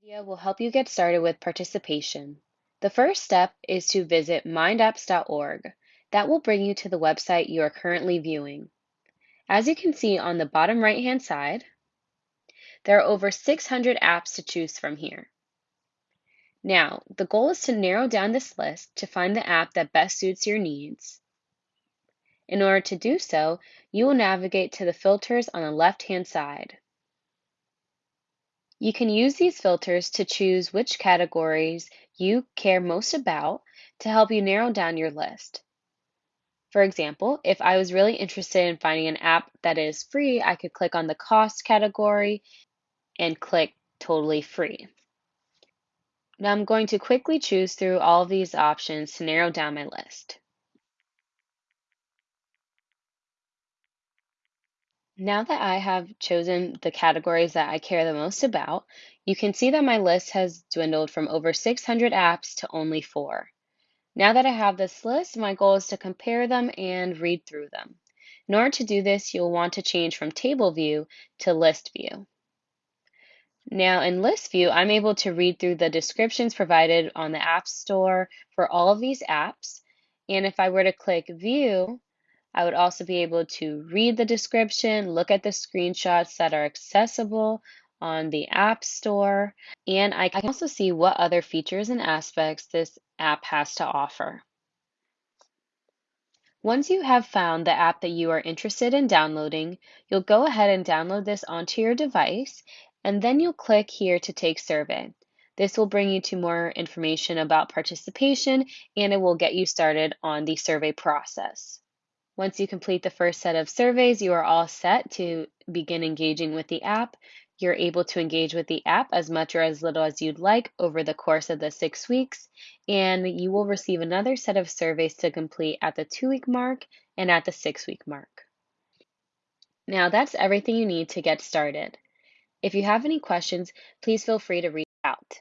video will help you get started with participation. The first step is to visit mindapps.org. That will bring you to the website you are currently viewing. As you can see on the bottom right hand side, there are over 600 apps to choose from here. Now, the goal is to narrow down this list to find the app that best suits your needs. In order to do so, you will navigate to the filters on the left-hand side. You can use these filters to choose which categories you care most about to help you narrow down your list. For example, if I was really interested in finding an app that is free, I could click on the cost category and click totally free. Now I'm going to quickly choose through all of these options to narrow down my list. Now that I have chosen the categories that I care the most about, you can see that my list has dwindled from over 600 apps to only four. Now that I have this list, my goal is to compare them and read through them. In order to do this, you'll want to change from table view to list view. Now in list view, I'm able to read through the descriptions provided on the App Store for all of these apps. And if I were to click view, I would also be able to read the description, look at the screenshots that are accessible on the App Store, and I can also see what other features and aspects this app has to offer. Once you have found the app that you are interested in downloading, you'll go ahead and download this onto your device and then you'll click here to take survey. This will bring you to more information about participation and it will get you started on the survey process. Once you complete the first set of surveys, you are all set to begin engaging with the app. You're able to engage with the app as much or as little as you'd like over the course of the six weeks, and you will receive another set of surveys to complete at the two week mark and at the six week mark. Now that's everything you need to get started. If you have any questions, please feel free to reach out.